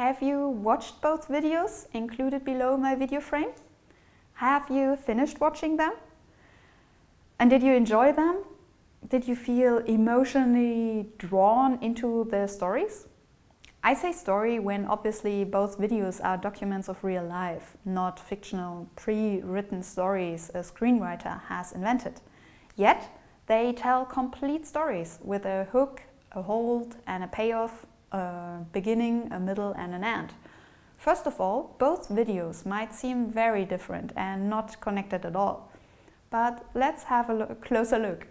Have you watched both videos included below my video frame? Have you finished watching them? And did you enjoy them? Did you feel emotionally drawn into the stories? I say story when obviously both videos are documents of real life, not fictional, pre-written stories a screenwriter has invented. Yet, they tell complete stories with a hook, a hold and a payoff, a beginning, a middle and an end. First of all, both videos might seem very different and not connected at all. But let's have a look, closer look.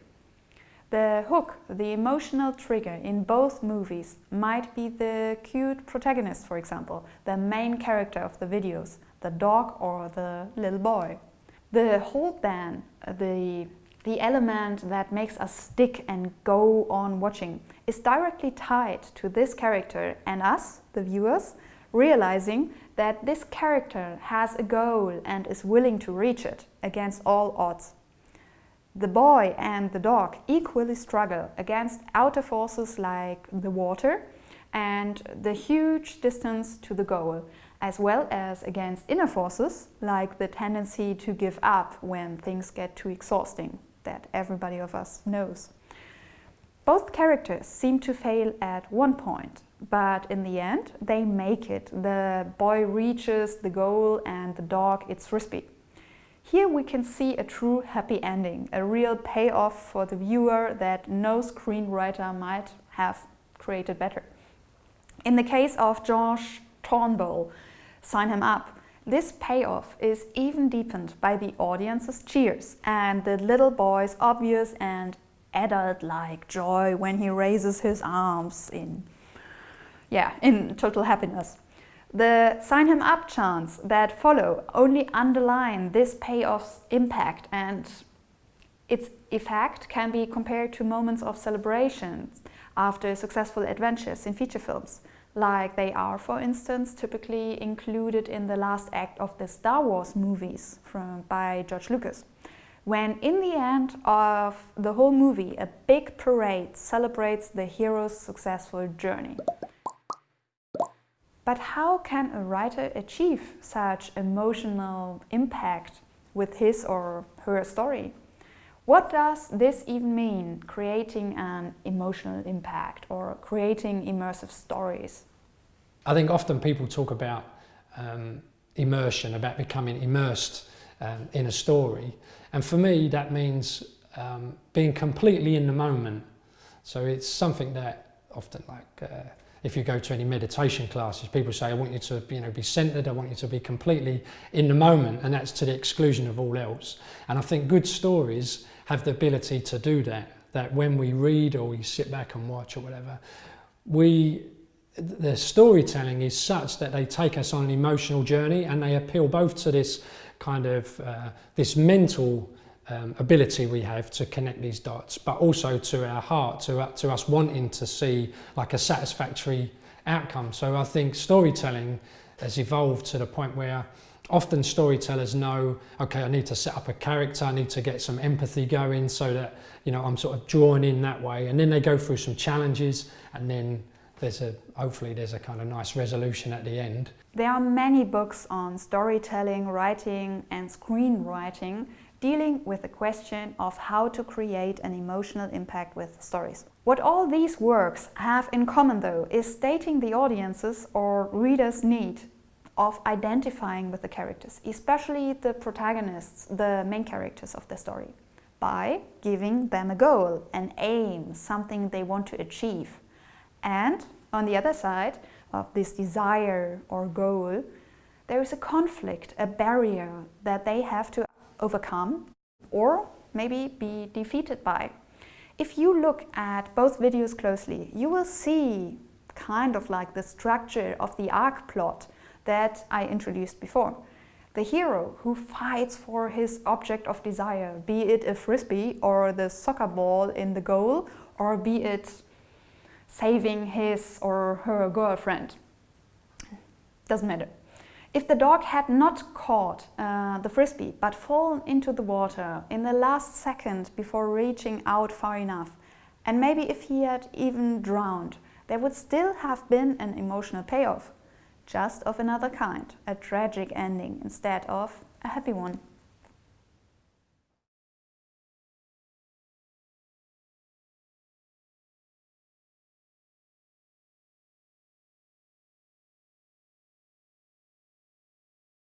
The hook, the emotional trigger in both movies might be the cute protagonist, for example, the main character of the videos, the dog or the little boy. The hold then, the the element that makes us stick and go on watching is directly tied to this character and us, the viewers, realizing that this character has a goal and is willing to reach it against all odds. The boy and the dog equally struggle against outer forces like the water and the huge distance to the goal, as well as against inner forces like the tendency to give up when things get too exhausting that everybody of us knows. Both characters seem to fail at one point, but in the end they make it. The boy reaches the goal and the dog its frisbee. Here we can see a true happy ending, a real payoff for the viewer that no screenwriter might have created better. In the case of Josh Turnbull, Sign Him Up, this payoff is even deepened by the audience's cheers and the little boy's obvious and adult-like joy when he raises his arms in, yeah, in total happiness. The sign him up chants that follow only underline this payoff's impact and its effect can be compared to moments of celebrations after successful adventures in feature films like they are, for instance, typically included in the last act of the Star Wars movies from, by George Lucas. When in the end of the whole movie, a big parade celebrates the hero's successful journey. But how can a writer achieve such emotional impact with his or her story? What does this even mean, creating an emotional impact or creating immersive stories? I think often people talk about um, immersion, about becoming immersed um, in a story. And for me, that means um, being completely in the moment. So it's something that often like, uh, if you go to any meditation classes, people say, I want you to you know, be centered, I want you to be completely in the moment, and that's to the exclusion of all else. And I think good stories have the ability to do that, that when we read or we sit back and watch or whatever, we, the storytelling is such that they take us on an emotional journey and they appeal both to this kind of, uh, this mental um, ability we have to connect these dots, but also to our heart, to, uh, to us wanting to see like a satisfactory outcome. So I think storytelling has evolved to the point where often storytellers know, okay, I need to set up a character, I need to get some empathy going so that, you know, I'm sort of drawn in that way. And then they go through some challenges and then there's a, hopefully there's a kind of nice resolution at the end. There are many books on storytelling, writing and screenwriting dealing with the question of how to create an emotional impact with stories. What all these works have in common though is stating the audience's or reader's need of identifying with the characters, especially the protagonists, the main characters of the story, by giving them a goal, an aim, something they want to achieve. And on the other side of this desire or goal, there is a conflict, a barrier that they have to overcome or maybe be defeated by. If you look at both videos closely, you will see kind of like the structure of the arc plot that I introduced before. The hero who fights for his object of desire, be it a frisbee or the soccer ball in the goal, or be it saving his or her girlfriend. Doesn't matter. If the dog had not caught uh, the frisbee but fallen into the water in the last second before reaching out far enough, and maybe if he had even drowned, there would still have been an emotional payoff just of another kind, a tragic ending instead of a happy one.